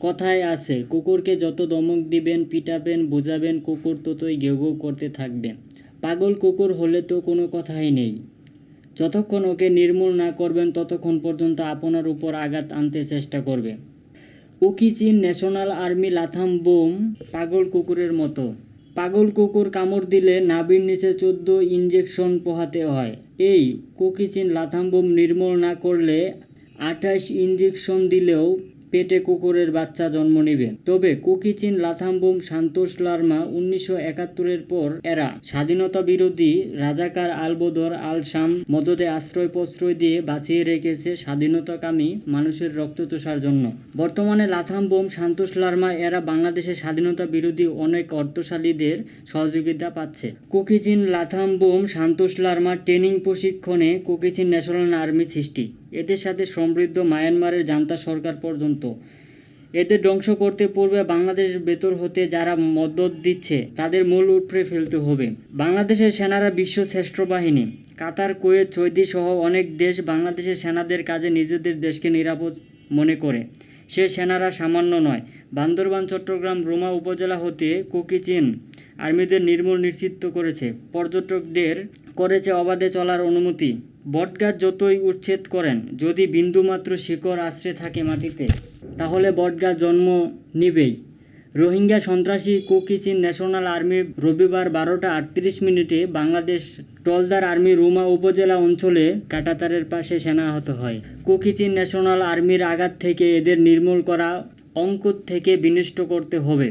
কথায় আছে, কুকুরকে যত দমক দিবেন, পিটাবেন, বোঝাবেন, কুকুর ততই ঘেউ ঘেউ করতে থাকবে পাগল কুকুর হলে তো কোনো কথাই নেই। যতক্ষণ ওকে নির্মূল না করবেন, ততক্ষণ পর্যন্ত আপনার উপর আঘাত আনতে চেষ্টা করবে। উকিচিন ন্যাশনাল আর্মি লাথাম বোম পাগল কুকুরের মতো। পাগল কুকুর কামড় দিলে নাভির নিচে চোদ্দ ইঞ্জেকশন পোহাতে হয়। এই কুকিচিন লাথাম বোম নির্মূল না করলে আঠাশ ইঞ্জেকশন দিলেও পেটে কুকুরের বাচ্চা জন্ম নেবে। তবে কুকিচিন লাথাম বোম সান্তোষ লার্মা উনিশশো একাত্তরের পর এরা স্বাধীনতা বিরোধী রাজাকার আলবদর আল শাম মদদে আশ্রয় প্রশ্রয় দিয়ে বাঁচিয়ে রেখেছে স্বাধীনতাকামী মানুষের রক্ত চোষার জন্য। বর্তমানে লাথাম বোম সান্তোষ লার্মা এরা বাংলাদেশের স্বাধীনতা বিরোধী অনেক অর্থশালীদের সহযোগিতা পাচ্ছে। কুকিচিন লাথাম বোম সান্তোষ লার্মা ট্রেনিং প্রশিক্ষণে কুকিচিন ন্যাশনাল আর্মি সৃষ্টি। এদের সাথে সমৃদ্ধ মায়ানমারের জান্তা সরকার পর্যন্ত। এদের ধ্বংস করতে পূর্বে বাংলাদেশ ভেতর হতে যারা মদত দিচ্ছে, তাদের মূল উপড়ে ফেলতে হবে। বাংলাদেশের সেনারা বিশ্ব শ্রেষ্ঠ বাহিনী। কাতার, কুয়েত, সৌদি সহ অনেক দেশ বাংলাদেশের সেনাদের কাজে নিজেদের দেশকে নিরাপদ মনে করে। সে সেনারা সামান্য নয়। বান্দরবান, চট্টগ্রাম, রোমা উপজেলা হতে কুকিচিন আর্মিদের নির্মূল নিশ্চিত করেছে। পর্যটকদের করেছে অবাধে চলার অনুমতি। বটগাছ যতই উচ্ছেদ করেন, যদি বিন্দুমাত্র শিকড় আশ্রে থাকে মাটিতে, তাহলে বটগাছ জন্ম নিবেই। রোহিঙ্গা সন্ত্রাসী কুকিচিন ন্যাশনাল আর্মি রবিবার বারোটা আটত্রিশ মিনিটে বাংলাদেশ টলদার আর্মি রুমা উপজেলা অঞ্চলে কাটাতারের পাশে সেনা আহত হয়। কুকিচিন ন্যাশনাল আর্মির আঘাত থেকে এদের নির্মূল করা অঙ্কুর থেকে বিনষ্ট করতে হবে।